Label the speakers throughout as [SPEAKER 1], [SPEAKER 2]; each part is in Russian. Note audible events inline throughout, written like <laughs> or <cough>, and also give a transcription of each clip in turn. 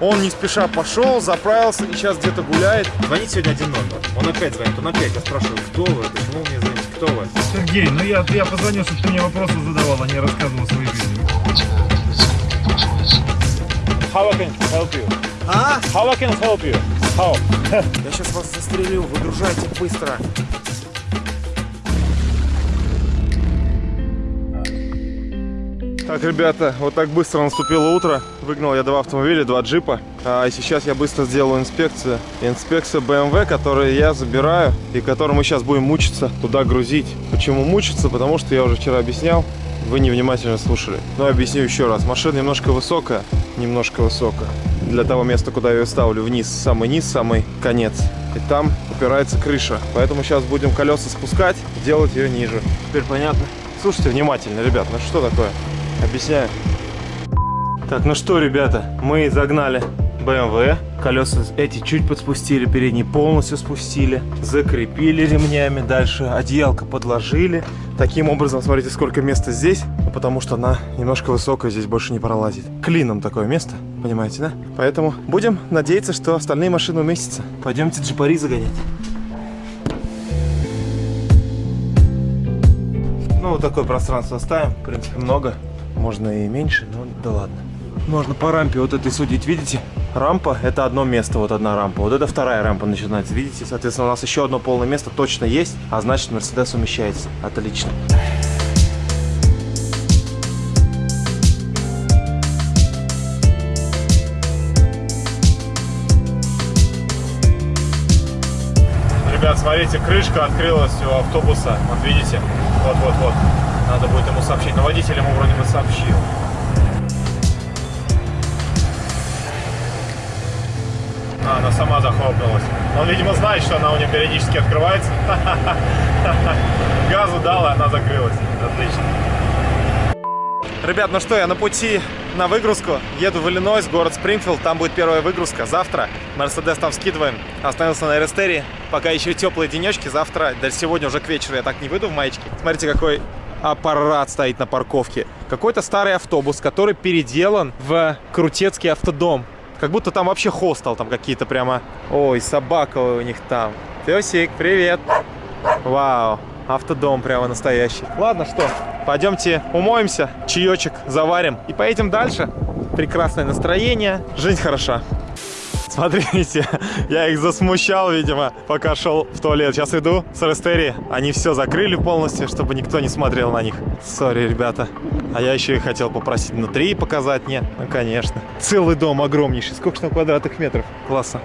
[SPEAKER 1] Он не спеша пошел, заправился и сейчас где-то гуляет. Звонит сегодня один номер. Он опять звонит, он опять. Я спрашиваю, кто вы, почему вы мне звоните, кто вы?
[SPEAKER 2] Сергей, ну я, я позвонил, чтобы ты мне вопросы задавал, а не рассказывал свои жизни.
[SPEAKER 1] How I can help you?
[SPEAKER 3] А?
[SPEAKER 1] How I can help you? How?
[SPEAKER 3] Я сейчас вас застрелю, выгружайте быстро.
[SPEAKER 1] Так, ребята, вот так быстро наступило утро. Выгнал я два автомобиля, два джипа. А и сейчас я быстро сделаю инспекцию. Инспекция BMW, которую я забираю и которую мы сейчас будем мучиться туда грузить. Почему мучиться? Потому что я уже вчера объяснял. Вы невнимательно слушали. Но объясню еще раз. Машина немножко высокая. Немножко высокая. Для того места, куда я ее ставлю вниз. Самый низ, самый конец. И там упирается крыша. Поэтому сейчас будем колеса спускать, делать ее ниже. Теперь понятно? Слушайте внимательно, ребят. Ну что такое? Объясняю. Так, ну что, ребята, мы загнали BMW. Колеса эти чуть подспустили, передние полностью спустили. Закрепили ремнями. Дальше одеялко подложили. Таким образом, смотрите, сколько места здесь. Ну, потому что она немножко высокая, здесь больше не пролазит. Клином такое место, понимаете, да? Поэтому будем надеяться, что остальные машины уместятся. Пойдемте джипари загонять. Ну, вот такое пространство оставим. В принципе, много. Можно и меньше, но да ладно. Можно по рампе вот этой судить, видите? Рампа – это одно место, вот одна рампа. Вот это вторая рампа начинается, видите? Соответственно, у нас еще одно полное место точно есть, а значит, Мерседес умещается. Отлично. Ребят, смотрите, крышка открылась у автобуса. Вот видите? Вот-вот-вот. Надо будет ему сообщить. Но водитель ему вроде бы сообщил. А, она сама захлопнулась. Он, видимо, знает, что она у него периодически открывается. <laughs> Газу дал, и она закрылась. Отлично. Ребят, ну что, я на пути на выгрузку. Еду в Иллинойс, город Спрингфилд. Там будет первая выгрузка. Завтра Мерседес там скидываем. Остановился на Эрестере. Пока еще теплые денечки. Завтра, да сегодня уже к вечеру я так не выйду в маечке. Смотрите, какой аппарат стоит на парковке. Какой-то старый автобус, который переделан в крутецкий автодом. Как будто там вообще хостел, там какие-то прямо... Ой, собака у них там. Песик, привет. Вау, автодом прямо настоящий. Ладно, что, пойдемте умоемся, чаечек заварим и поедем дальше. Прекрасное настроение, жизнь хороша. Смотрите, <laughs> я их засмущал, видимо, пока шел в туалет. Сейчас иду с Рестери. Они все закрыли полностью, чтобы никто не смотрел на них. Сори, ребята. А я еще и хотел попросить внутри показать. Нет, ну конечно. Целый дом огромнейший. Сколько там квадратных метров? Классно.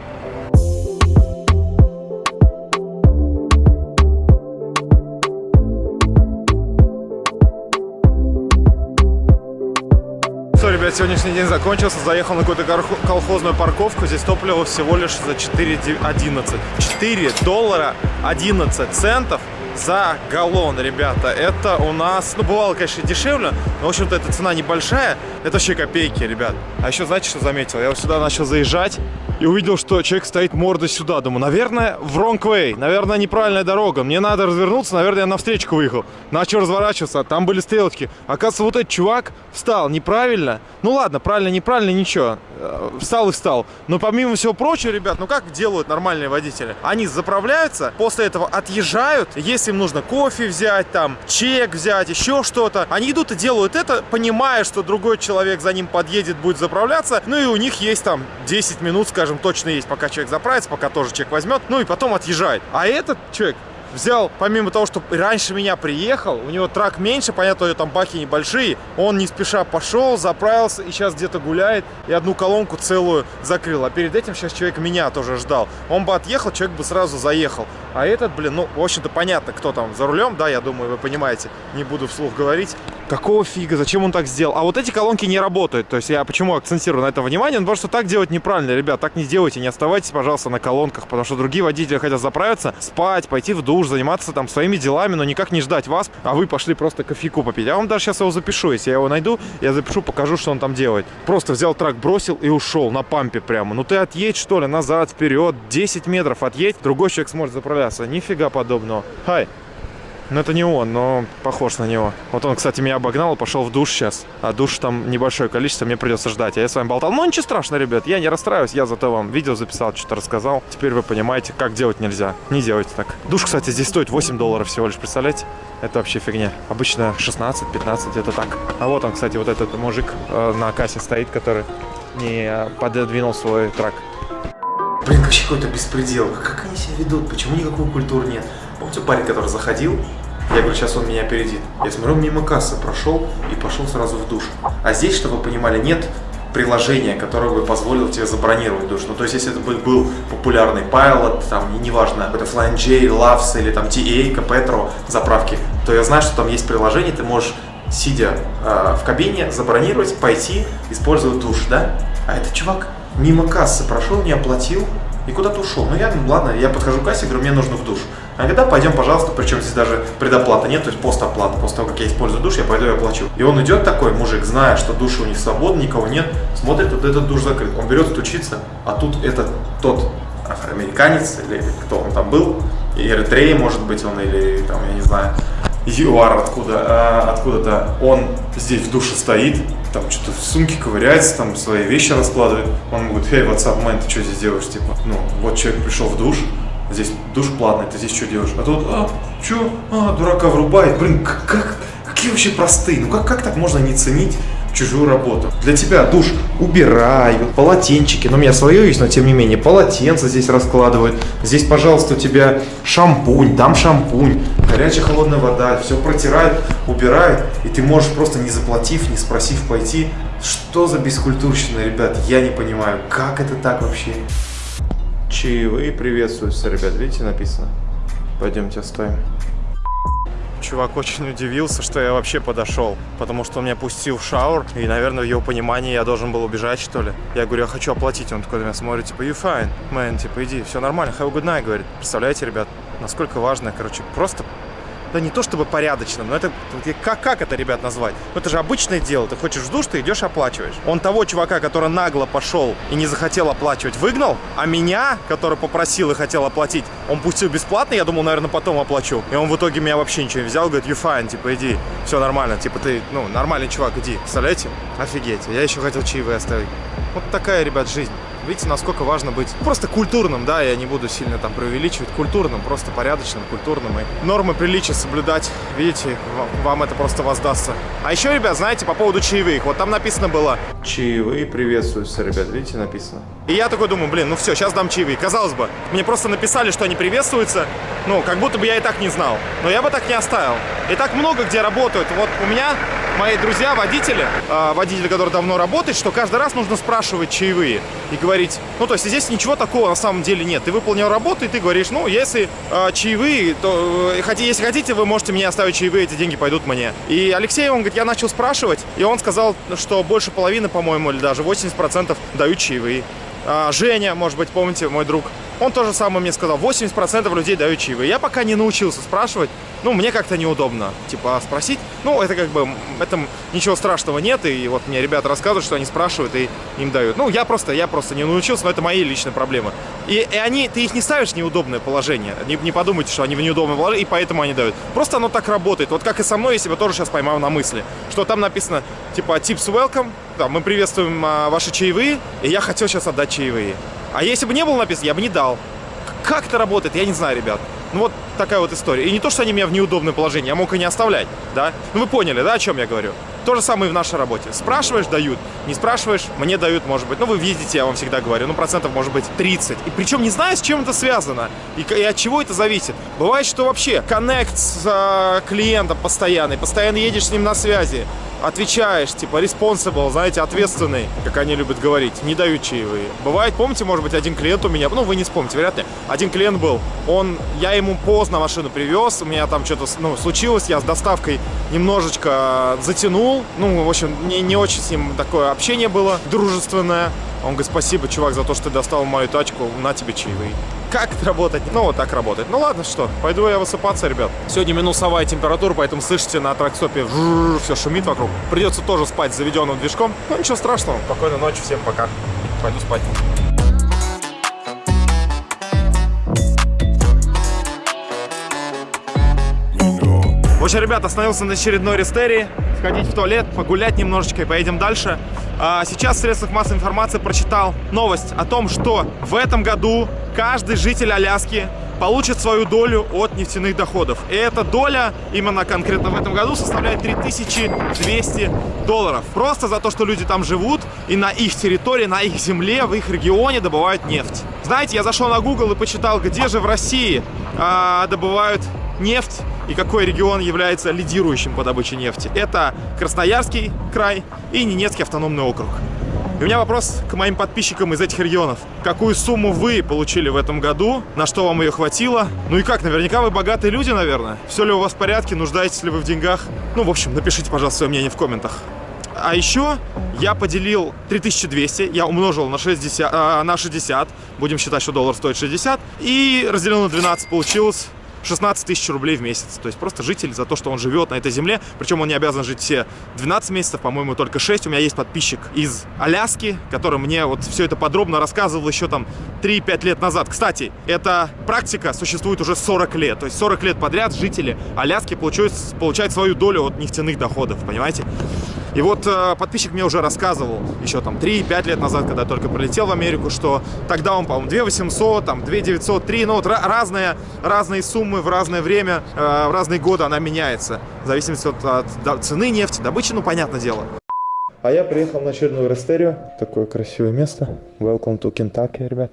[SPEAKER 1] Сегодняшний день закончился. Заехал на какую-то колхозную парковку. Здесь топливо всего лишь за 4,11. 4 доллара 11 центов за галлон, ребята. Это у нас, ну, бывало, конечно, дешевле, но, в общем-то, эта цена небольшая. Это вообще копейки, ребят. А еще, знаете, что заметил? Я вот сюда начал заезжать и увидел, что человек стоит мордой сюда. Думаю, наверное, в wrong way, наверное, неправильная дорога. Мне надо развернуться, наверное, я навстречу выехал. Начал разворачиваться, там были стрелочки. Оказывается, вот этот чувак встал неправильно. Ну ладно, правильно, неправильно, ничего. Э, Встал и встал. Но помимо всего прочего, ребят, ну как делают нормальные водители? Они заправляются, после этого отъезжают. Если им нужно кофе взять, там, чек взять, еще что-то, они идут и делают это, понимая, что другой человек за ним подъедет, будет заправляться. Ну и у них есть там 10 минут, скажем, точно есть, пока человек заправится, пока тоже человек возьмет, ну и потом отъезжает. А этот человек взял, помимо того, что раньше меня приехал, у него трак меньше, понятно, у него там баки небольшие, он не спеша пошел, заправился и сейчас где-то гуляет и одну колонку целую закрыл. А перед этим сейчас человек меня тоже ждал. Он бы отъехал, человек бы сразу заехал. А этот, блин, ну, в общем-то, понятно, кто там за рулем, да, я думаю, вы понимаете, не буду вслух говорить. Какого фига, зачем он так сделал? А вот эти колонки не работают, то есть я почему акцентирую на это внимание, ну, потому что так делать неправильно, ребят, так не делайте, не оставайтесь, пожалуйста, на колонках, потому что другие водители хотят заправиться, спать, пойти в душ, заниматься там своими делами, но никак не ждать вас, а вы пошли просто кофейку попить. Я вам даже сейчас его запишу, если я его найду, я запишу, покажу, что он там делает. Просто взял трак, бросил и ушел на пампе прямо. Ну ты отъедь, что ли, назад, вперед, 10 метров отъедь, другой человек сможет заправляться. Нифига подобного. Хай. Ну, это не он, но похож на него. Вот он, кстати, меня обогнал и пошел в душ сейчас. А душ там небольшое количество, мне придется ждать. А я с вами болтал. Ну, ничего страшного, ребят, я не расстраиваюсь. Я зато вам видео записал, что-то рассказал. Теперь вы понимаете, как делать нельзя. Не делайте так. Душ, кстати, здесь стоит 8 долларов всего лишь, представляете? Это вообще фигня. Обычно 16-15, это так. А вот он, кстати, вот этот мужик э, на кассе стоит, который не э, пододвинул свой трак. Блин, вообще какой-то беспредел. Как они себя ведут? Почему никакой культуры нет? Помните парень, который заходил? Я говорю, сейчас он меня опередит. Я смотрю, мимо кассы прошел и пошел сразу в душ. А здесь, чтобы вы понимали, нет приложения, которое бы позволило тебе забронировать душ. Ну, то есть, если это бы был популярный Pilot, там, неважно, какой-то Flying Loves или там TA, Petro заправки, то я знаю, что там есть приложение, ты можешь, сидя э, в кабине, забронировать, пойти, использовать душ, да? А этот чувак мимо кассы прошел, не оплатил и куда-то ушел. Ну, я, ладно, я подхожу к кассе, говорю, мне нужно в душ. А когда пойдем, пожалуйста, причем здесь даже предоплата нет, то есть постоплата. После того, как я использую душ, я пойду и оплачу. И он идет такой, мужик, зная, что души у них свободны, никого нет, смотрит, вот этот душ закрыт. Он берет, стучится, а тут это тот афроамериканец, или кто он там был, Эритрея, может быть, он, или там, я не знаю, ЮАР откуда, а, откуда-то, он здесь в душе стоит, там что-то в сумке ковыряется, там свои вещи раскладывает. Он говорит, hey, what's up, man, ты что здесь делаешь? Типа, ну, вот человек пришел в душ, здесь душ платный, ты здесь что делаешь? А тут, а, что? А, дурака врубает. Блин, как, как, какие вообще простые, ну как, как так можно не ценить чужую работу. Для тебя душ убирают, полотенчики, ну у меня свое есть, но тем не менее, полотенце здесь раскладывают. Здесь, пожалуйста, у тебя шампунь, там шампунь, горячая холодная вода, все протирают, убирают, и ты можешь просто не заплатив, не спросив пойти. Что за бескультурщина, ребят, я не понимаю, как это так вообще? Чаевые приветствуются, ребят, видите, написано? Пойдемте оставим. Чувак очень удивился, что я вообще подошел, потому что он меня пустил в шаур, и, наверное, в его понимании я должен был убежать, что ли. Я говорю, я хочу оплатить, он такой на меня смотрит, типа, you fine, man, типа, иди, все нормально, have a good night, говорит. Представляете, ребят, насколько важно, короче, просто да не то чтобы порядочным, но это как, как это, ребят, назвать? Ну, это же обычное дело. Ты хочешь в душ, ты идешь оплачиваешь. Он того чувака, который нагло пошел и не захотел оплачивать, выгнал, а меня, который попросил и хотел оплатить, он пустил бесплатно, я думал, наверное, потом оплачу. И он в итоге меня вообще ничего не взял, говорит, you fine, типа, иди, все нормально, типа, ты, ну, нормальный чувак, иди. Представляете? Офигеть, я еще хотел чаевые оставить. Вот такая, ребят, жизнь. Видите, насколько важно быть просто культурным, да, я не буду сильно там преувеличивать, культурным, просто порядочным, культурным. И нормы приличия соблюдать, видите, вам это просто воздастся. А еще, ребят, знаете, по поводу чаевых, вот там написано было... Чаевые приветствуются, ребят, видите, написано. И я такой думаю, блин, ну все, сейчас дам чаевые. Казалось бы, мне просто написали, что они приветствуются, ну, как будто бы я и так не знал. Но я бы так не оставил. И так много где работают. Вот у меня мои друзья, водители, э, водители, которые давно работают, что каждый раз нужно спрашивать чаевые и говорить, ну, то есть здесь ничего такого на самом деле нет. Ты выполнил работу, и ты говоришь, ну, если э, чаевые, то, э, если хотите, вы можете мне оставить чаевые, эти деньги пойдут мне. И Алексей, он говорит, я начал спрашивать, и он сказал, что больше половины, по-моему, или даже 80% дают чаевые. А, Женя, может быть, помните, мой друг, он тоже самое мне сказал, 80% людей дают чаевые. Я пока не научился спрашивать, ну, мне как-то неудобно, типа, спросить. Ну, это как бы, этом ничего страшного нет, и вот мне ребята рассказывают, что они спрашивают и им дают. Ну, я просто, я просто не научился, но это мои личные проблемы. И, и они, ты их не ставишь в неудобное положение, не, не подумайте, что они в неудобное положение, и поэтому они дают. Просто оно так работает. Вот как и со мной, я себя тоже сейчас поймал на мысли, что там написано, типа, tips welcome, да, мы приветствуем а, ваши чаевые, и я хотел сейчас отдать чаевые. А если бы не было написано, я бы не дал. Как это работает, я не знаю, ребят. Ну вот такая вот история. И не то, что они меня в неудобное положение, я мог и не оставлять, да? Ну вы поняли, да, о чем я говорю? То же самое и в нашей работе. Спрашиваешь, дают. Не спрашиваешь, мне дают, может быть. Ну, вы видите, я вам всегда говорю, ну, процентов может быть 30. И причем не знаю, с чем это связано и, и от чего это зависит. Бывает, что вообще коннект с э, клиентом постоянный, постоянно едешь с ним на связи, отвечаешь, типа, responsible, знаете, ответственный, как они любят говорить, не дают чаевые. Бывает, помните, может быть, один клиент у меня, ну, вы не вспомните, вряд ли, один клиент был, он, я ему поздно машину привез, у меня там что-то, ну, случилось, я с доставкой немножечко затянул, ну, в общем, не, не очень с ним такое общение было дружественное. Он говорит, спасибо, чувак, за то, что ты достал мою тачку, на тебе чаевые. Как это работать? Ну, вот так работает. Ну, ладно, что, пойду я высыпаться, ребят. Сегодня минусовая температура, поэтому слышите на тракстопе все шумит вокруг. Придется тоже спать с заведенным движком. Ну, ничего страшного. Спокойной ночи, всем пока. Пойду спать. Короче, ребят, остановился на очередной рестерии. Сходить в туалет, погулять немножечко и поедем дальше. А, сейчас в средствах массовой информации прочитал новость о том, что в этом году каждый житель Аляски получит свою долю от нефтяных доходов. И эта доля именно конкретно в этом году составляет 3200 долларов. Просто за то, что люди там живут и на их территории, на их земле, в их регионе добывают нефть. Знаете, я зашел на Google и почитал, где же в России а, добывают нефть и какой регион является лидирующим по добыче нефти. Это Красноярский край и Ненецкий автономный округ. И у меня вопрос к моим подписчикам из этих регионов. Какую сумму вы получили в этом году? На что вам ее хватило? Ну и как, наверняка вы богатые люди, наверное. Все ли у вас в порядке? Нуждаетесь ли вы в деньгах? Ну, в общем, напишите, пожалуйста, свое мнение в комментах. А еще я поделил 3200, я умножил на 60, э, на 60, будем считать, что доллар стоит 60, и разделил на 12, получилось 16 тысяч рублей в месяц. То есть просто житель за то, что он живет на этой земле. Причем он не обязан жить все 12 месяцев, по-моему, только 6. У меня есть подписчик из Аляски, который мне вот все это подробно рассказывал еще там 3-5 лет назад. Кстати, эта практика существует уже 40 лет. То есть 40 лет подряд жители Аляски получают, получают свою долю от нефтяных доходов, понимаете? И вот э, подписчик мне уже рассказывал еще там 3-5 лет назад, когда я только прилетел в Америку, что тогда он, по-моему, 2 800, там 2 903, ну вот разные, разные суммы в разное время, э, в разные годы она меняется, в зависимости от, от цены нефти, добычи, ну, понятное дело. А я приехал на очередную рестерию. Такое красивое место. Welcome to Kentucky, ребят.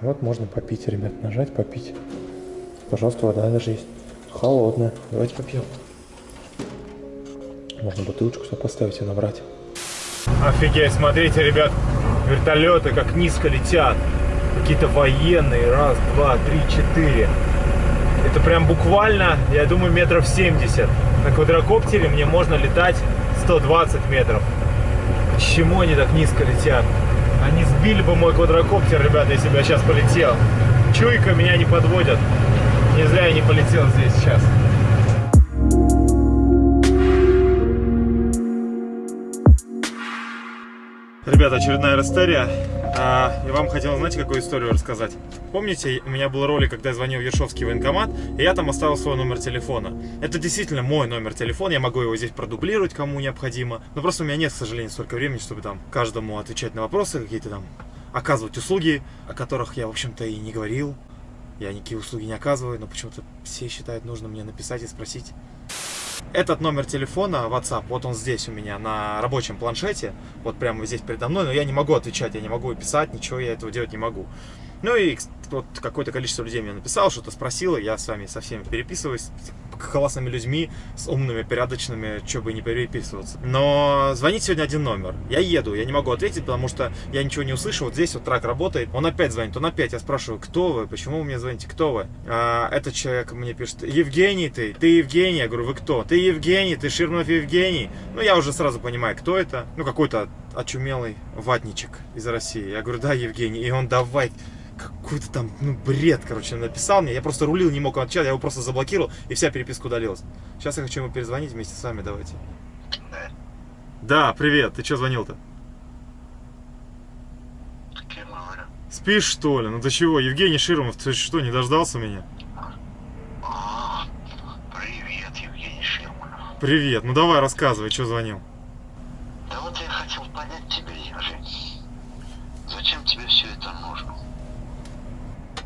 [SPEAKER 1] Вот можно попить, ребят, нажать, попить. Пожалуйста, вода даже есть. Холодная. Давайте попьем. Можно бутылочку сюда поставить и набрать. Офигеть, смотрите, ребят, вертолеты как низко летят. Какие-то военные. Раз, два, три, четыре. Это прям буквально, я думаю, метров 70. На квадрокоптере мне можно летать 120 метров. Почему они так низко летят? Они сбили бы мой квадрокоптер, ребята, если бы я сейчас полетел. Чуйка меня не подводят. Не зря я не полетел здесь сейчас. Ребята, очередная растерия. А, и вам хотел, знаете, какую историю рассказать? Помните, у меня был ролик, когда я звонил в Ершовский военкомат, и я там оставил свой номер телефона. Это действительно мой номер телефона, я могу его здесь продублировать, кому необходимо. Но просто у меня нет, к сожалению, столько времени, чтобы там каждому отвечать на вопросы, какие-то там оказывать услуги, о которых я, в общем-то, и не говорил. Я никакие услуги не оказываю, но почему-то все считают нужно мне написать и спросить. Этот номер телефона, WhatsApp, вот он здесь у меня на рабочем планшете, вот прямо здесь передо мной, но я не могу отвечать, я не могу писать, ничего я этого делать не могу. Ну и вот какое-то количество людей мне написало, что-то спросило, я с вами со всеми переписываюсь, классными людьми, с умными, порядочными, что бы не переписываться. Но звонить сегодня один номер. Я еду, я не могу ответить, потому что я ничего не услышу. Вот здесь вот трак работает. Он опять звонит, он опять. Я спрашиваю, кто вы? Почему вы мне звоните? Кто вы? А, этот человек мне пишет, Евгений ты, ты Евгений. Я говорю, вы кто? Ты Евгений, ты Ширнов Евгений. Ну, я уже сразу понимаю, кто это. Ну, какой-то очумелый ватничек из России. Я говорю, да, Евгений. И он, давай, какой-то там, ну, бред, короче, написал мне. Я просто рулил, не мог отвечать, я его просто заблокировал, и вся переписка удалилась. Сейчас я хочу ему перезвонить вместе с вами, давайте. Да, привет, ты что звонил-то? Спишь, что ли? Ну ты чего, Евгений Широмов, ты что, не дождался меня?
[SPEAKER 4] А, привет, Евгений Ширманов.
[SPEAKER 1] Привет, ну давай рассказывай, что звонил.
[SPEAKER 4] Да вот я хотел понять тебя, Ежи. Зачем тебе все это нужно?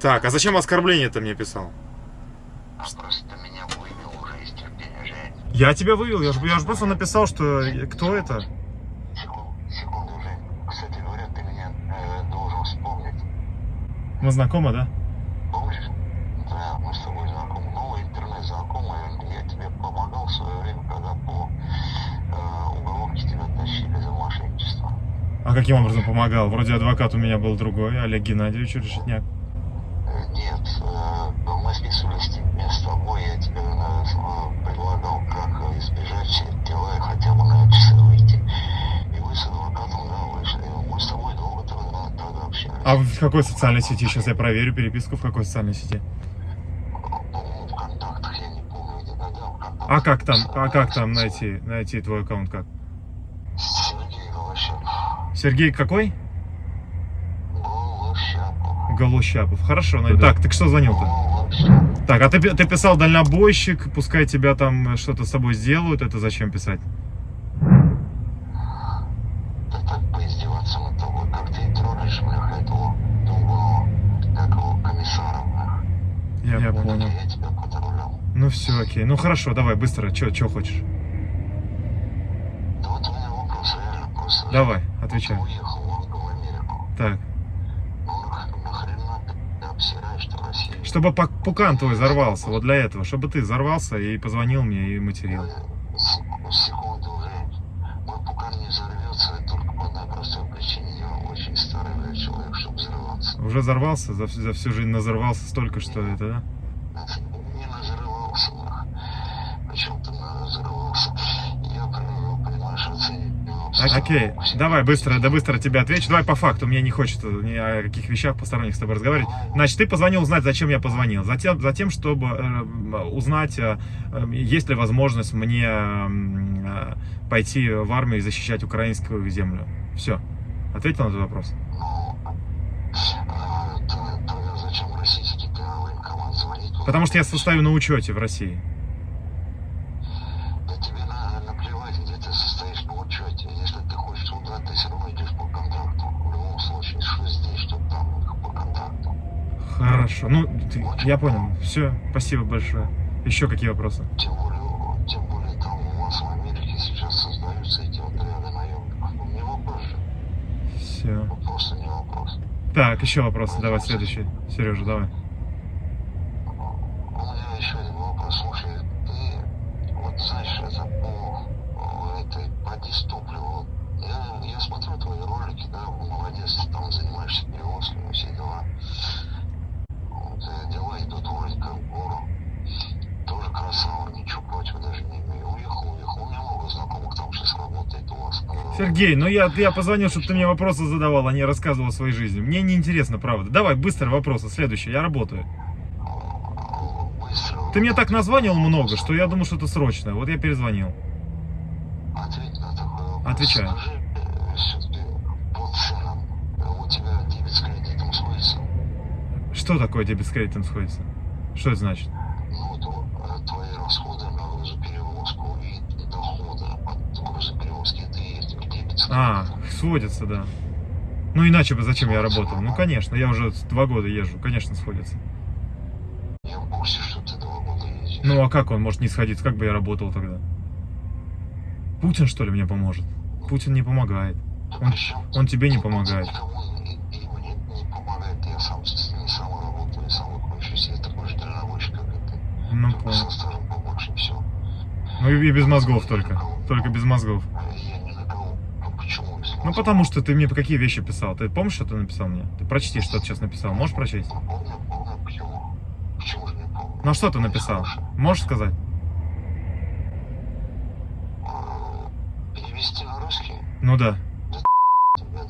[SPEAKER 1] Так, а зачем оскорбление ты мне писал?
[SPEAKER 4] А просто ты меня вывел уже из терпения, Жень.
[SPEAKER 1] Я тебя вывел, я же, я же просто написал, что кто это.
[SPEAKER 4] Секунду, секунду, Жень. Кстати говоря, ты меня э, должен вспомнить.
[SPEAKER 1] Мы знакомы, да?
[SPEAKER 4] Помнишь? Да, мы с тобой знакомы. Новый интернет знакомый. Я тебе помогал в свое время, когда по э, уголовке тебя тащили за мошенничество.
[SPEAKER 1] А каким образом помогал? Вроде адвокат у меня был другой, Олег Геннадьевич Решетняк.
[SPEAKER 4] Э, Нет, э, мы списывались с тебе- с тобой, я тебе э, с- предлагал, как э, избежать все эти дела и хотя бы на часы выйти. И вы с адвокатом, да, вышли. Мы с тобой долго тогда, тогда общались.
[SPEAKER 1] А в какой социальной сети? Сейчас я проверю переписку, в какой социальной сети. А как там, а как там найти, найти твой аккаунт как?
[SPEAKER 4] Сергей Голощапов.
[SPEAKER 1] Сергей какой?
[SPEAKER 4] Голощапов.
[SPEAKER 1] Голощапов. Хорошо, найду. Так, ты что звонил-то? Так, а ты, ты писал дальнобойщик, пускай тебя там что-то с собой сделают, это зачем писать?
[SPEAKER 4] Да так поиздеваться над тобой, как ты троллишь, бляха, этого другого, как его, комиссара, бляха.
[SPEAKER 1] Я,
[SPEAKER 5] Я
[SPEAKER 1] понял.
[SPEAKER 5] понял.
[SPEAKER 1] Ну все, окей. Ну хорошо, давай, быстро, что хочешь?
[SPEAKER 4] Да вот у меня вопрос реально просто.
[SPEAKER 1] Давай, отвечай.
[SPEAKER 4] Уехал он, в Америку.
[SPEAKER 1] Так.
[SPEAKER 4] Ну нах- нахрена ты обсираешь в России?
[SPEAKER 1] Чтобы пукан твой взорвался, вот для этого. Чтобы ты взорвался и позвонил мне и материл.
[SPEAKER 4] Сек- Секунду уже. Мой пукан не взорвется только по одной простой причине. Я очень старый блядь, человек, чтобы
[SPEAKER 1] взорвался, за, всю- за всю жизнь назорвался столько, что это, да?
[SPEAKER 4] Не. Причем ты назрывался. Я понимаешь, оцениваю.
[SPEAKER 1] А- Окей, давай быстро, да быстро тебе отвечу. Давай по факту, мне не хочется ни о каких вещах посторонних с тобой разговаривать. Значит, ты позвонил узнать, зачем я позвонил. Затем, затем чтобы э, узнать, э, э, есть ли возможность мне м, э, пойти в армию и защищать украинскую землю. Все. Ответил на этот вопрос?
[SPEAKER 4] Ну, а, ты- тогда зачем российский ты на военкомат звонить?
[SPEAKER 1] Потому что я состою на учете в России.
[SPEAKER 4] Да тебе на, наплевать, где ты состоишь на учете. Если ты хочешь туда, ты все равно идешь по контракту. В любом случае, что здесь, что там, по контракту.
[SPEAKER 1] Хорошо. Ну, ты- я понял. Все, спасибо большое. Еще какие вопросы?
[SPEAKER 4] Тем более, тем более там у вас в Америке сейчас создаются эти отряды наемников. Ну, не вопрос же.
[SPEAKER 1] Все.
[SPEAKER 4] Просто не вопрос.
[SPEAKER 1] Так, еще вопросы. Давай следующий. Сережа, давай.
[SPEAKER 4] У меня еще один вопрос. Слушай, ты, вот знаешь, это по этой по дистопливу. Я, я смотрю твои ролики, да, молодец, ты там занимаешься перевозками, все дела. Вот, э, дела идут вроде как в гору. Тоже красава, ничего против даже не имею. Уехал, уехал. У меня много знакомых там сейчас работает у вас. э,
[SPEAKER 1] Сергей, ну я, я позвонил, чтобы ты мне вопросы задавал, а не рассказывал о своей жизни. Мне не интересно, правда. Давай, быстро вопросы. Следующий, я работаю. Ты мне так названивал много, что я думал, что это срочно. Вот я перезвонил. Отвечаю. Что такое дебет с кредитом сходится? Что это значит?
[SPEAKER 4] Ну, вот э, твои расходы на грузоперевозку и доходы от грузоперевозки, это и есть дебет с
[SPEAKER 1] А, сходится, да. Ну иначе бы зачем я работал? Ну конечно, я уже два года езжу, конечно, сходится.
[SPEAKER 4] Я в курсе, что ты два года ездишь.
[SPEAKER 1] Ну а как он может не сходиться? Как бы я работал тогда? Путин что ли мне поможет? Путин не помогает. Он- он тебе не помогает. Ну понял. Ну и без мозгов только. Только без мозгов.
[SPEAKER 4] Я ни на кого. Ну почему? без
[SPEAKER 1] Ну потому что ты мне какие вещи писал? Ты помнишь, что ты написал мне? Ты прочти, что ты сейчас написал. Можешь прочесть?
[SPEAKER 4] Помню, помню, почему. Почему не помню?
[SPEAKER 1] Ну а что ты написал? Можешь сказать?
[SPEAKER 4] А, Перевести на русский?
[SPEAKER 1] Ну да.
[SPEAKER 4] Тебя.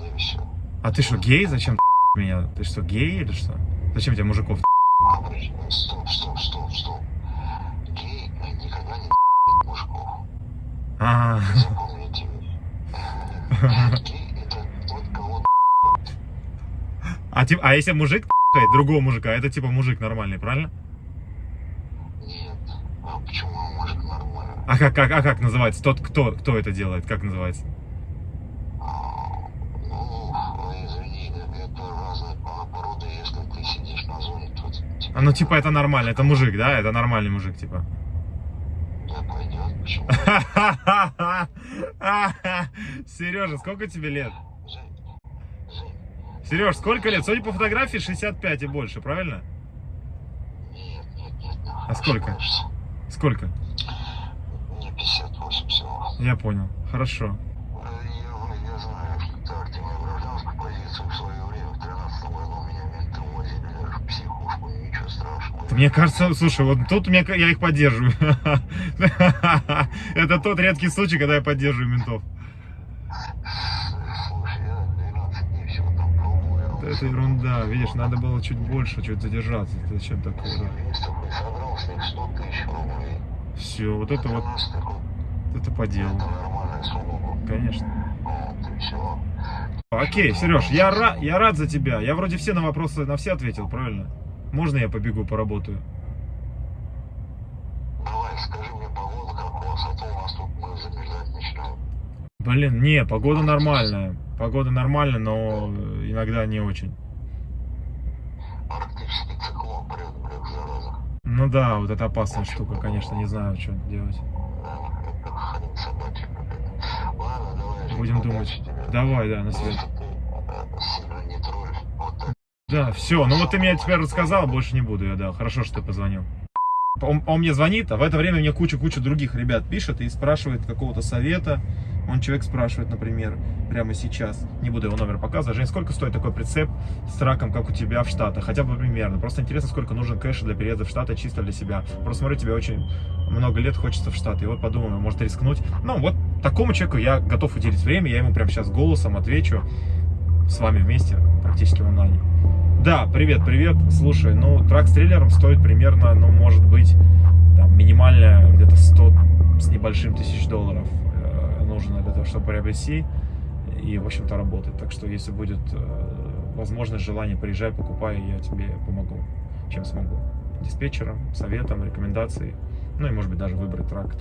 [SPEAKER 1] А ты что, гей? Зачем ты <laughs> меня? Ты что, гей или что? Зачем тебе мужиков?
[SPEAKER 4] Стоп, стоп, стоп, стоп. Гей э, никогда не <laughs> мужиков.
[SPEAKER 1] А, а, типа, а если мужик т***ает другого мужика, это типа мужик нормальный, правильно?
[SPEAKER 4] нет. А почему мужик нормально?
[SPEAKER 1] А как, как, а как называется? Тот, кто, кто это делает? Как называется?
[SPEAKER 4] Ну, извини, это разные породы. Если ты сидишь на зоне, то тебе
[SPEAKER 1] А ну типа это нормально, это мужик, да? Это нормальный мужик, типа. <laughs> Сережа, сколько тебе лет? Сереж, сколько лет? Судя по фотографии, 65 и больше, правильно?
[SPEAKER 4] нет, нет, нет.
[SPEAKER 1] А сколько? Сколько?
[SPEAKER 4] Мне 58 всего.
[SPEAKER 1] Я понял. Хорошо.
[SPEAKER 4] Я, я знаю, что ты активную гражданскую позицию в свое время, в 13 году, меня менты увозили даже в психушку, ничего страшного.
[SPEAKER 1] Мне кажется, слушай, вот тут мне, я их поддерживаю. <laughs> Это тот редкий случай, когда я поддерживаю ментов.
[SPEAKER 4] Слушай, я 12 дней всего там пробую.
[SPEAKER 1] Это ерунда, видишь, надо было чуть больше, чуть задержаться. Зачем такое?
[SPEAKER 4] Есть такой, содрал с них 100 тысяч рублей.
[SPEAKER 1] Все, вот это вот,
[SPEAKER 4] 13 такой,
[SPEAKER 1] это по делу. Конечно. Окей, Сереж, я, ра- я рад за тебя. Я вроде все на вопросы, на все ответил, правильно? Можно я побегу, поработаю?
[SPEAKER 4] Давай, скажи мне погоду, как у вас, а то у нас тут мы замерзать начинаем.
[SPEAKER 1] Блин, не, погода нормальная. Погода нормальная, но иногда не очень. Ну да, вот это опасная Очень штука, конечно, не знаю, что делать.
[SPEAKER 4] Да, Ладно, давай,
[SPEAKER 1] Будем думать.
[SPEAKER 4] Тебя.
[SPEAKER 1] Давай, да, на связи. Да, все. Ну вот ты мне теперь рассказал, больше не буду я, да. Хорошо, что ты позвонил. Он, он мне звонит, а в это время мне куча-куча других ребят пишет и спрашивает какого-то совета. Он человек спрашивает, например, прямо сейчас, не буду его номер показывать, Жень, сколько стоит такой прицеп с траком, как у тебя в Штатах? Хотя бы примерно. Просто интересно, сколько нужен кэша для переезда в Штаты чисто для себя. Просто смотрю, тебе очень много лет хочется в Штаты. И вот подумал, может рискнуть. Ну, вот такому человеку я готов уделить время, я ему прямо сейчас голосом отвечу с вами вместе, практически в онлайне. Да, привет, привет. Слушай, ну, трак с трейлером стоит примерно, ну, может быть, там, минимально где-то 100 с небольшим тысяч долларов э, нужно для того, чтобы приобрести и, в общем-то, работать. Так что, если будет э, возможность, желание, приезжай, покупай, я тебе помогу, чем смогу. Диспетчером, советом, рекомендацией, ну и, может быть, даже выбрать трак,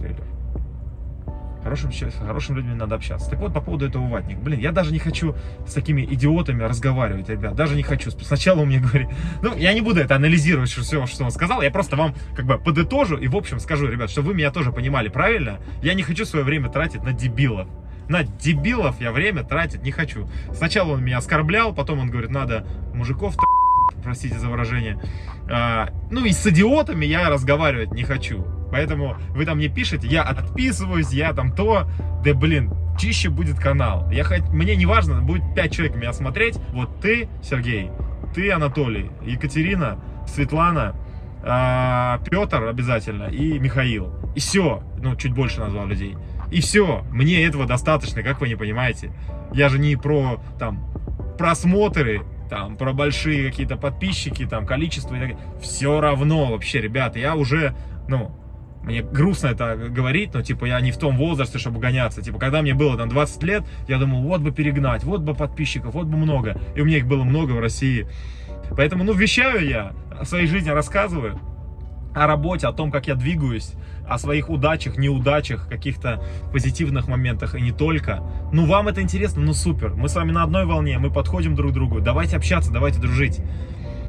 [SPEAKER 1] Хорошим, хорошими людьми надо общаться. Так вот, по поводу этого ватника. Блин, я даже не хочу с такими идиотами разговаривать, ребят. Даже не хочу. Сначала он мне <laughs> говорит... Ну, я не буду это анализировать, что, все, что он сказал. Я просто вам как бы подытожу и, в общем, скажу, ребят, чтобы вы меня тоже понимали правильно. Я не хочу свое время тратить на дебилов. На дебилов я время тратить не хочу. Сначала он меня оскорблял, потом он говорит, надо мужиков простите за выражение. А, ну и с идиотами я разговаривать не хочу. Поэтому вы там мне пишете, я отписываюсь, я там то, да блин, чище будет канал. Я хоть, мне не важно, будет 5 человек меня смотреть. Вот ты, Сергей, ты, Анатолий, Екатерина, Светлана, а, Петр обязательно и Михаил. И все, ну чуть больше назвал людей. И все, мне этого достаточно, как вы не понимаете. Я же не про там просмотры, там про большие какие-то подписчики, там количество и так далее. Все равно вообще, ребята, я уже, ну, мне грустно это говорить, но типа я не в том возрасте, чтобы гоняться. Типа, когда мне было там 20 лет, я думал, вот бы перегнать, вот бы подписчиков, вот бы много. И у меня их было много в России. Поэтому, ну, вещаю я, о своей жизни рассказываю, о работе, о том, как я двигаюсь, о своих удачах, неудачах, каких-то позитивных моментах и не только. Ну, вам это интересно? Ну, супер. Мы с вами на одной волне, мы подходим друг к другу. Давайте общаться, давайте дружить.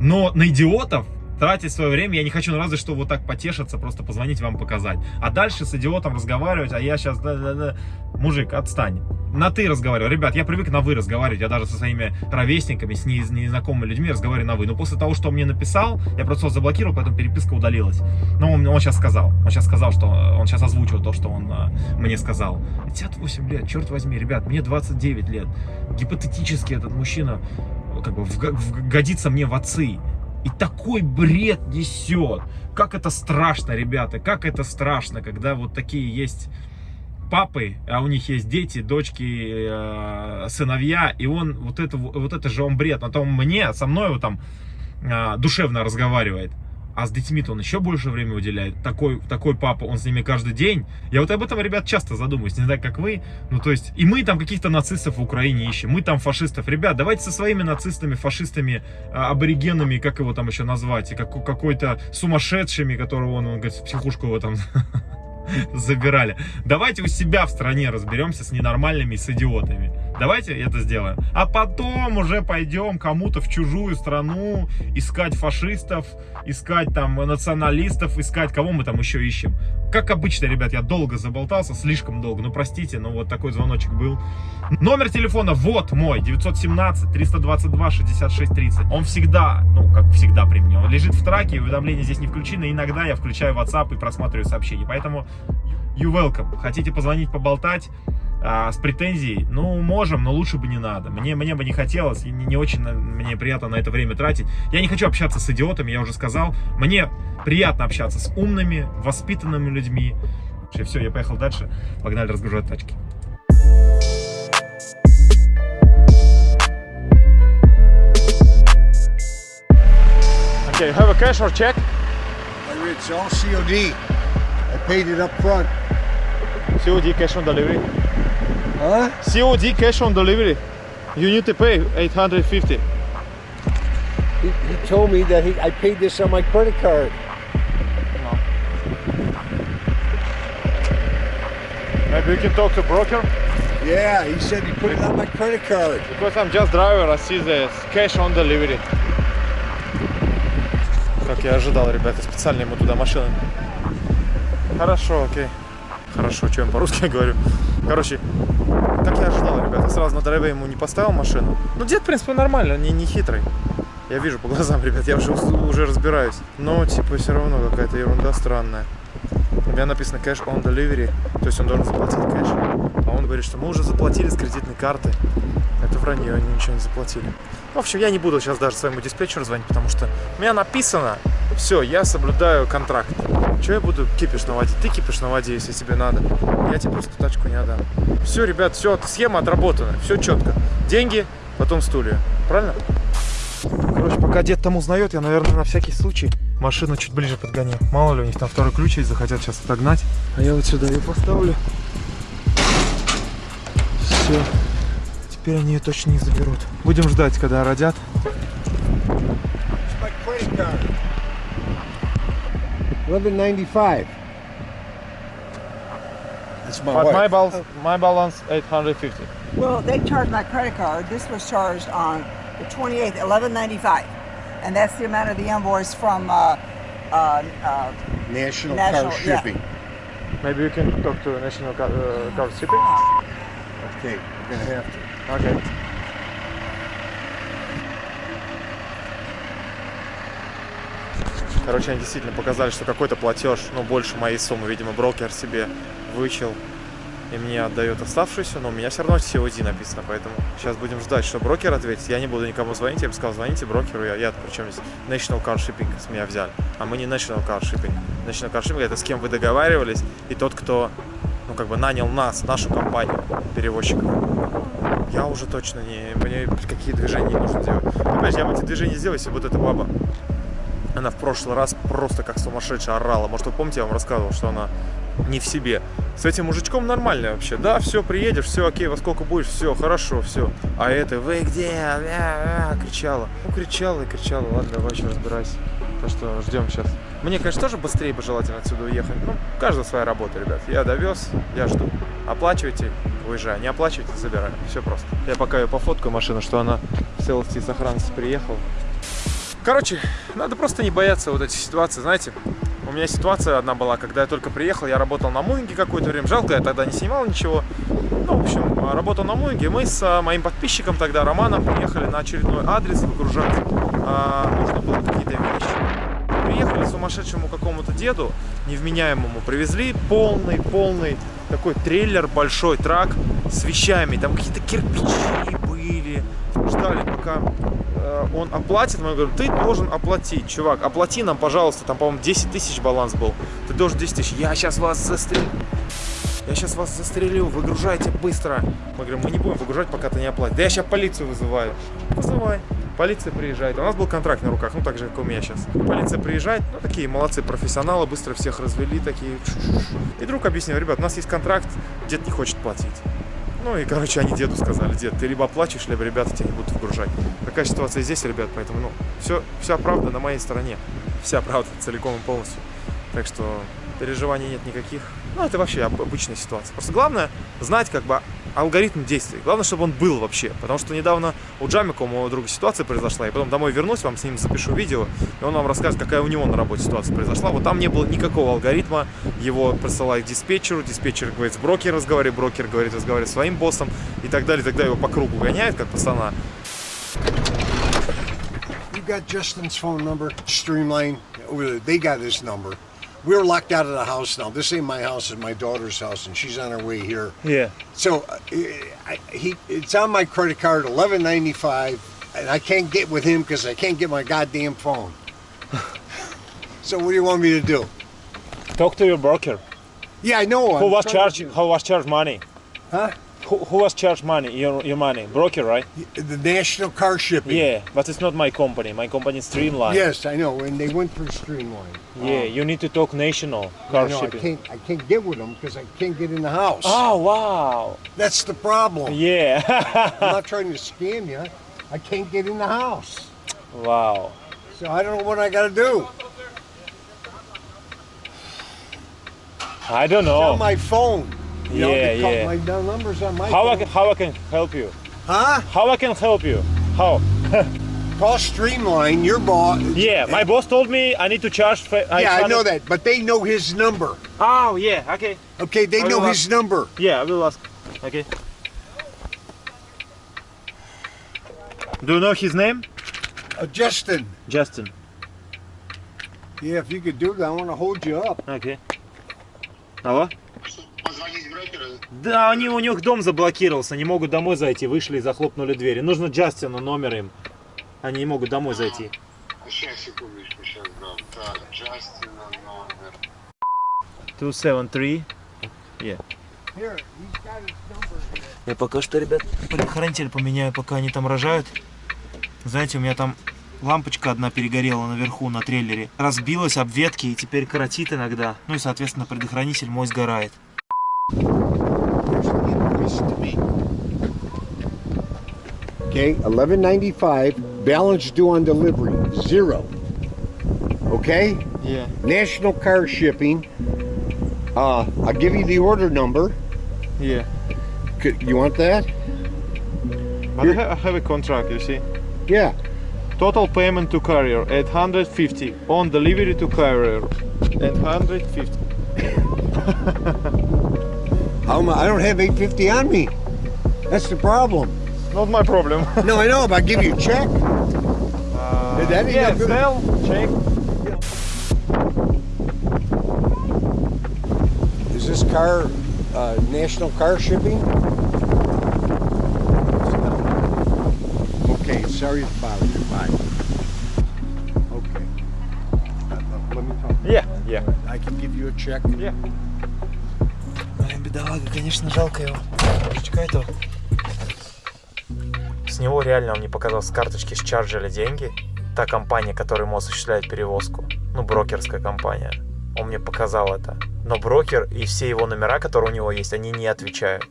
[SPEAKER 1] Но на идиотов тратить свое время я не хочу, ну разве что вот так потешиться, просто позвонить вам показать. А дальше с идиотом разговаривать, а я сейчас, да, да, да. мужик, отстань. На ты разговариваю. Ребят, я привык на вы разговаривать, я даже со своими ровесниками, с не- с незнакомыми людьми разговариваю на вы. Но после того, что он мне написал, я просто его заблокировал, поэтому переписка удалилась. Но он, он сейчас сказал, он сейчас сказал, что он сейчас озвучил то, что он а, мне сказал. 58 лет, черт возьми, ребят, мне 29 лет. Гипотетически этот мужчина как бы вг- вг- годится мне в отцы. И такой бред несет. Как это страшно, ребята, как это страшно, когда вот такие есть папы, а у них есть дети, дочки, э, сыновья, и он вот это, вот это же он бред. А то он мне, со мной вот там э, душевно разговаривает. А с детьми-то он еще больше времени уделяет. Такой, такой папа, он с ними каждый день. Я вот об этом, ребят, часто задумываюсь. Не знаю, как вы. Ну, то есть, и мы там каких-то нацистов в Украине ищем. Мы там фашистов. Ребят, давайте со своими нацистами, фашистами, а, аборигенами, как его там еще назвать, как, какой-то сумасшедшими, которого он, он говорит, в психушку его там <laughs> <laughs> забирали. Давайте у себя в стране разберемся с ненормальными и с идиотами. Давайте это сделаем. А потом уже пойдем кому-то в чужую страну искать фашистов, искать там националистов, искать кого мы там еще ищем. Как обычно, ребят, я долго заболтался, слишком долго. Ну, простите, но вот такой звоночек был. Номер телефона вот мой, 917-322-6630. Он всегда, ну, как всегда при мне, он лежит в траке, уведомления здесь не включены. Иногда я включаю WhatsApp и просматриваю сообщения. Поэтому you welcome. Хотите позвонить, поболтать? а, с претензией, ну, можем, но лучше бы не надо. Мне, мне бы не хотелось, и не, не очень на- мне приятно на это время тратить. Я не хочу общаться с идиотами, я уже сказал. Мне приятно общаться с умными, воспитанными людьми. Все, я поехал дальше. Погнали разгружать тачки.
[SPEAKER 6] Okay, have a cash or check?
[SPEAKER 7] I read it's all COD. Paid it up front.
[SPEAKER 6] COD cash on delivery.
[SPEAKER 7] Huh?
[SPEAKER 6] COD cash on delivery. You need to pay 850.
[SPEAKER 7] He, he told me that he, I paid this on my credit card.
[SPEAKER 6] Maybe we can talk to broker.
[SPEAKER 7] Yeah, he said he put it on my credit card.
[SPEAKER 1] Because I'm just driver, I see the cash on delivery. Как я ожидал, ребята, специально ему туда машину. Хорошо, окей. Хорошо, я по-русски <laughs> говорю. Короче, как я ожидал, ребята, сразу на драйве ему не поставил машину. Ну, дед, в принципе, нормально, не, не хитрый. Я вижу по <laughs> глазам, ребят, я уже, уже разбираюсь. Но, типа, все равно какая-то ерунда странная. У меня написано cash on delivery, то есть он должен заплатить кэш. А он говорит, что мы уже заплатили с кредитной карты. Это вранье, они ничего не заплатили. В общем, я не буду сейчас даже своему диспетчеру звонить, потому что у меня написано, все, я соблюдаю контракт. Че я буду кипиш наводить? Ты кипиш наводи, если тебе надо. Я тебе просто тачку не отдам. Все, ребят, все, схема отработана, все четко. Деньги, потом стулья. Правильно? Короче, пока дед там узнает, я, наверное, на всякий случай машину чуть ближе подгоню. Мало ли, у них там второй ключ есть, захотят сейчас отогнать. А я вот сюда ее поставлю. Все. Теперь они ее точно не заберут. Будем ждать, когда родят.
[SPEAKER 7] It's my credit card. Eleven ninety five. That's my wife.
[SPEAKER 1] balance, my balance 850.
[SPEAKER 8] Well, they charged my credit card. This was charged on the 28th, 1195. And that's the amount of the invoice from uh, uh, uh,
[SPEAKER 7] National,
[SPEAKER 8] National,
[SPEAKER 7] Car
[SPEAKER 8] yeah.
[SPEAKER 7] Shipping.
[SPEAKER 1] Maybe you can talk to National Car, uh, car Shipping.
[SPEAKER 7] Okay, we're gonna have to.
[SPEAKER 1] Okay. Короче, они действительно показали, что какой-то платеж, ну, больше моей суммы, видимо, брокер себе вычел и мне отдает оставшуюся, но у меня все равно COD написано, поэтому сейчас будем ждать, что брокер ответит. Я не буду никому звонить, я бы сказал, звоните брокеру, я, я причем здесь National Car Shipping с меня взяли, а мы не National Car Shipping. National Car Shipping это с кем вы договаривались, и тот, кто, ну, как бы нанял нас, нашу компанию, перевозчиков. Я уже точно не, мне какие движения нужно делать. Понимаешь, я бы эти движения сделал, если бы вот эта баба она в прошлый раз просто как сумасшедшая орала. Может, вы помните, я вам рассказывал, что она не в себе. С этим мужичком нормально вообще. Да, все, приедешь, все, окей, во сколько будешь, все, хорошо, все. А это, вы где? Ля, ля, кричала. Ну, кричала и кричала. Ладно, давай еще разбирайся. Так что ждем сейчас. Мне, конечно, тоже быстрее бы желательно отсюда уехать. Ну, у каждого своя работа, ребят. Я довез, я жду. Оплачивайте, уезжаю. Не оплачивайте, забираю. Все просто. Я пока ее пофоткаю машину, что она в целости и сохранности приехала. Короче, надо просто не бояться вот этих ситуаций, знаете. У меня ситуация одна была, когда я только приехал, я работал на Муинге какое-то время. Жалко, я тогда не снимал ничего. Ну, в общем, работал на Муинге. Мы с а, моим подписчиком тогда, Романом, приехали на очередной адрес выгружать. А, нужно было какие-то вещи. Приехали сумасшедшему какому-то деду, невменяемому, привезли полный, полный такой трейлер, большой трак с вещами. Там какие-то кирпичи были. Ждали, пока он оплатит. Мы говорим, ты должен оплатить, чувак. Оплати нам, пожалуйста. Там, по-моему, 10 тысяч баланс был. Ты должен 10 тысяч. Я сейчас вас застрелю. Я сейчас вас застрелю, выгружайте быстро. Мы говорим, мы не будем выгружать, пока ты не оплатишь. Да я сейчас полицию вызываю. Вызывай. Полиция приезжает. У нас был контракт на руках, ну так же, как у меня сейчас. Полиция приезжает, ну такие молодцы профессионалы, быстро всех развели, такие. И друг объяснил, ребят, у нас есть контракт, дед не хочет платить. Ну и, короче, они деду сказали, дед, ты либо оплачиваешь, либо ребята тебя не будут выгружать. Такая ситуация здесь, ребят, поэтому, ну, все, вся правда на моей стороне. Вся правда, <laughs> целиком и полностью. Так что переживаний нет никаких. Ну, это вообще об- обычная ситуация. Просто главное знать, как бы, алгоритм действий. Главное, чтобы он был вообще. Потому что недавно у Джамика, у моего друга, ситуация произошла. Я потом домой вернусь, вам с ним запишу видео, и он вам расскажет, какая у него на работе ситуация произошла. Вот там не было никакого алгоритма. Его присылают диспетчеру, диспетчер говорит с брокером разговаривает, брокер говорит, разговаривает с своим боссом и так далее. Тогда его по кругу гоняют, как пацана.
[SPEAKER 7] You got Justin's phone number, Streamline. They got his number. We're locked out of the house now. This ain't my house; it's my daughter's house, and she's on her way here.
[SPEAKER 1] Yeah.
[SPEAKER 7] So uh, I, he, it's on my credit card, eleven ninety five, and I can't get with him because I can't get my goddamn phone. <laughs> so what do you want me to do?
[SPEAKER 2] Talk to your broker.
[SPEAKER 7] Yeah, I know.
[SPEAKER 2] Who
[SPEAKER 7] I'm
[SPEAKER 2] was charging?
[SPEAKER 7] to
[SPEAKER 2] Who was charged money?
[SPEAKER 7] Huh?
[SPEAKER 2] Who, who was charged money? Your your money, broker, right?
[SPEAKER 7] The National Car Shipping.
[SPEAKER 2] Yeah, but it's not my company. My company is Streamline.
[SPEAKER 7] Yes, I know, and they went for Streamline.
[SPEAKER 2] Yeah,
[SPEAKER 7] Um,
[SPEAKER 2] you need to talk national
[SPEAKER 7] I
[SPEAKER 2] car
[SPEAKER 7] know, I can't. I can't get with them because I can't get in the house.
[SPEAKER 2] Oh wow!
[SPEAKER 7] That's the problem.
[SPEAKER 2] Yeah.
[SPEAKER 7] I'm not <laughs> trying to scam you. I can't get in the house.
[SPEAKER 2] wow.
[SPEAKER 7] So I don't know what I got to do.
[SPEAKER 2] I don't
[SPEAKER 7] It's on
[SPEAKER 2] know.
[SPEAKER 7] my phone. Y'all
[SPEAKER 2] yeah, yeah.
[SPEAKER 7] My numbers my
[SPEAKER 2] how. I can, how I can help you?
[SPEAKER 7] Huh?
[SPEAKER 2] How I can help you? How? <laughs>
[SPEAKER 7] Cross Streamline, your boss.
[SPEAKER 2] Yeah, my boss told me I need to charge. I
[SPEAKER 7] yeah, I know that, but they know his number.
[SPEAKER 2] Oh yeah, okay.
[SPEAKER 7] Okay, they know his number.
[SPEAKER 2] Yeah, I will ask. Okay. Do you know his name?
[SPEAKER 7] Uh, Justin.
[SPEAKER 2] Justin.
[SPEAKER 7] Yeah, if you could do that, I want to hold you up.
[SPEAKER 2] Okay. Hello?
[SPEAKER 4] Позвонить брокеру?
[SPEAKER 2] Да, они, у них дом заблокировался, не могут домой зайти, вышли и захлопнули двери. Нужно Джастину номер им. Они не могут домой зайти.
[SPEAKER 4] Сейчас, секундочку, сейчас дам. Так, Джастина номер.
[SPEAKER 2] 273.
[SPEAKER 7] Here, he's got his number here.
[SPEAKER 2] Я пока что, ребят, предохранитель поменяю, пока они там рожают. Знаете, у меня там лампочка одна перегорела наверху на трейлере. Разбилась об ветки и теперь коротит иногда. Ну и, соответственно, предохранитель мой сгорает.
[SPEAKER 7] The invoice to me. Okay, eleven ninety five. Balance due on delivery zero. Okay,
[SPEAKER 2] Yeah.
[SPEAKER 7] National Car Shipping. Uh, I'll give you the order number.
[SPEAKER 2] Yeah.
[SPEAKER 7] Could, you want that?
[SPEAKER 2] But I have, I have a contract, you see.
[SPEAKER 7] Yeah.
[SPEAKER 2] Total payment to carrier 850 on delivery to carrier 850 <laughs>
[SPEAKER 7] How I? I don't have eight fifty on me. That's the problem.
[SPEAKER 2] not my problem <laughs>
[SPEAKER 7] No, I know, but I'll give you a check. that ain't
[SPEAKER 2] yeah
[SPEAKER 7] no good.
[SPEAKER 2] sell check
[SPEAKER 7] Is this car uh, National Car Shipping? Okay, sorry to bother you. Bye. Okay. Uh, uh, let me talk.
[SPEAKER 2] yeah yeah
[SPEAKER 7] I can give you a check.
[SPEAKER 2] yeah
[SPEAKER 1] Конечно, жалко его. Мужичка этого. С него реально он мне показал с карточки счарджили деньги. Та компания, которая ему осуществляет перевозку. Ну, брокерская компания. Он мне показал это. Но брокер и все его номера, которые у него есть, они не отвечают.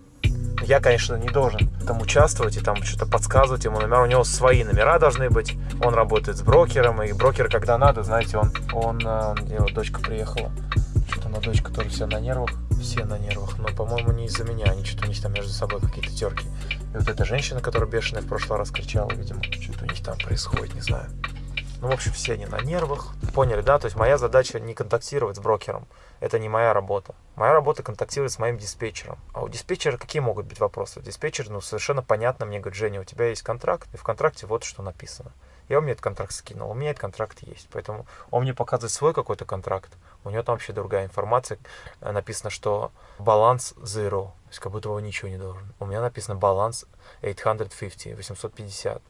[SPEAKER 1] Я, конечно, не должен там участвовать и там что-то подсказывать ему номера. У него свои номера должны быть. Он работает с брокером, и брокер, когда надо, знаете, он, он, э, его дочка приехала. Что-то на дочка тоже вся на нервах. Все на нервах. Но, по-моему, не из-за меня. Они что-то у них там между собой какие-то терки. И вот эта женщина, которая бешеная в прошлый раз кричала, видимо, что-то у них там происходит, не знаю. Ну, в общем, все они на нервах. Поняли, да? То есть моя задача не контактировать с брокером. Это не моя работа. Моя работа контактировать с моим диспетчером. А у диспетчера какие могут быть вопросы? Диспетчер, ну, совершенно понятно мне говорит, Женя, у тебя есть контракт, и в контракте вот что написано. Я меня этот контракт скинул, у меня этот контракт есть. Поэтому он мне показывает свой какой-то контракт. У него там вообще другая информация. Э, Написано, что баланс zero. То есть как будто его ничего не должен. У меня написано баланс 850, 850.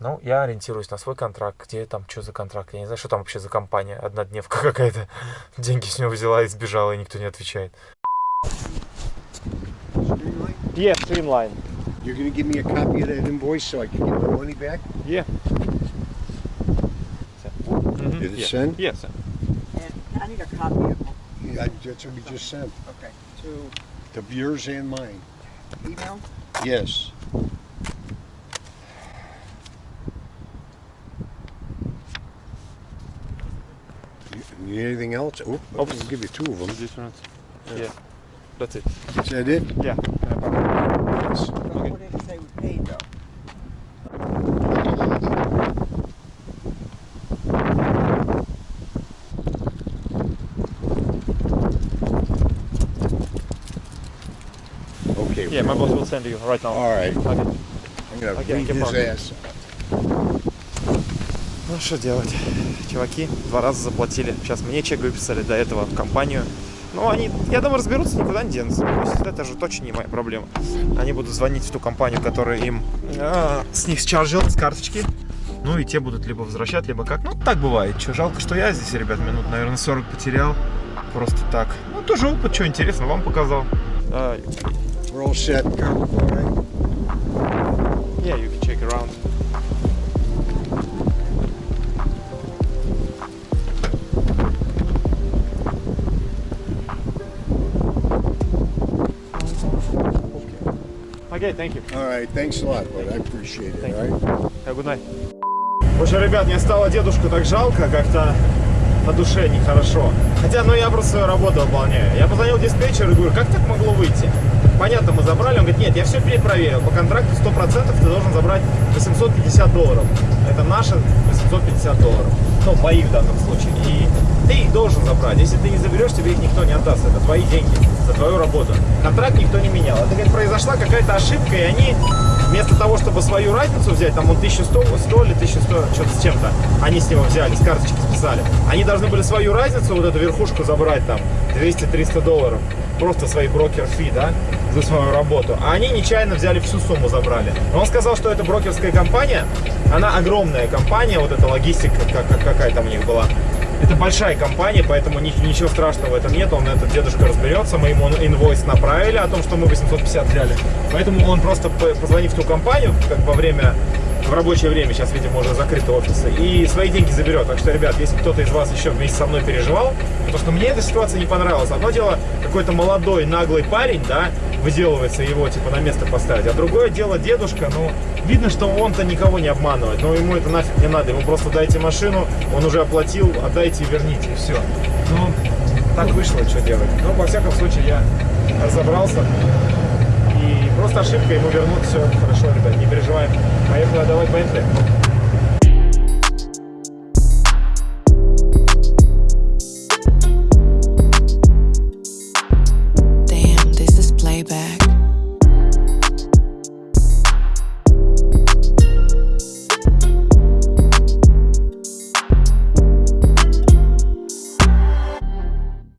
[SPEAKER 1] Ну, я ориентируюсь на свой контракт, где там, что за контракт, я не знаю, что там вообще за компания, однодневка <laughs> какая-то, деньги с него взяла и сбежала, и никто не отвечает.
[SPEAKER 2] Yeah streamline
[SPEAKER 7] You're gonna give me a copy of that invoice so I can get my money back?
[SPEAKER 2] yeah
[SPEAKER 7] Did it send?
[SPEAKER 2] yes
[SPEAKER 8] And I need a copy of
[SPEAKER 7] Yeah, that's what we just sent.
[SPEAKER 8] Okay. To
[SPEAKER 7] To yours and mine.
[SPEAKER 8] email?
[SPEAKER 7] Yes. Need anything else? Oh, I'll oh. give you two of them.
[SPEAKER 2] different yeah that's it
[SPEAKER 7] Is that it?
[SPEAKER 2] yeah
[SPEAKER 7] Yes.
[SPEAKER 8] Though?
[SPEAKER 7] Okay.
[SPEAKER 2] yeah my boss will send you right now
[SPEAKER 7] All right.
[SPEAKER 2] okay
[SPEAKER 7] I'm gonna
[SPEAKER 2] Okay,
[SPEAKER 7] beat his ass.
[SPEAKER 1] Ну что делать? Чуваки два раза заплатили. Сейчас мне чек выписали до этого в компанию. Ну, они, я думаю, разберутся, никуда не денутся. Это же точно не моя проблема. Они будут звонить в ту компанию, которая им а, с них счаржил, с карточки. Ну и те будут либо возвращать, либо как. Ну, так бывает. Че, жалко, что я здесь, ребят, минут, наверное, 40 потерял. Просто так. Ну, тоже опыт, что интересно, вам показал.
[SPEAKER 7] We're all set.
[SPEAKER 2] Okay thank you
[SPEAKER 7] All right. Thanks a lot, bud. I appreciate it.
[SPEAKER 2] Thank
[SPEAKER 7] all right.
[SPEAKER 2] Have a good night. В общем, ребят, мне стало дедушку так жалко, как-то
[SPEAKER 1] на душе нехорошо. Хотя, ну, я просто свою работу выполняю. Я позвонил диспетчеру и говорю, как так могло выйти? Понятно, мы забрали. Он говорит, нет, я все перепроверил. По контракту 100% ты должен забрать 850 долларов. Это наши 850 долларов. Ну, мои в данном случае. И ты их должен забрать. Если ты не заберешь, тебе их никто не отдаст. Это твои деньги за твою работу. Контракт никто не менял. Это, говорит, произошла какая-то ошибка, и они вместо того, чтобы свою разницу взять, там он 1100 100 или 1100, что-то с чем-то, они с него взяли, с карточки списали. Они должны были свою разницу, вот эту верхушку забрать там, 200-300 долларов. Просто свои брокер-фи, да, за свою работу. А они нечаянно взяли всю сумму, забрали. Но он сказал, что это брокерская компания, она огромная компания, вот эта логистика, как, как- какая там у них была. Это большая компания, поэтому ни- ничего страшного в этом нет. Он, этот дедушка разберется. Мы ему инвойс направили о том, что мы 850 взяли. Поэтому он просто, п- позвонив в ту компанию, как во время, в рабочее время, сейчас, видимо, уже закрыты офисы, и свои деньги заберет. Так что, ребят, если кто-то из вас еще вместе со мной переживал, потому что мне эта ситуация не понравилась. Одно дело, какой-то молодой, наглый парень, да, выделывается его, типа, на место поставить. А другое дело, дедушка, ну, видно, что он-то никого не обманывает. Но ему это нафиг не надо. Ему просто дайте машину, он уже оплатил, отдайте и верните, и все. Ну, так вышло, что делать. Но, во всяком случае, я разобрался. Просто ошибка ему вернуть. Все хорошо, ребят, не переживаем. Поехали отдавать поехали.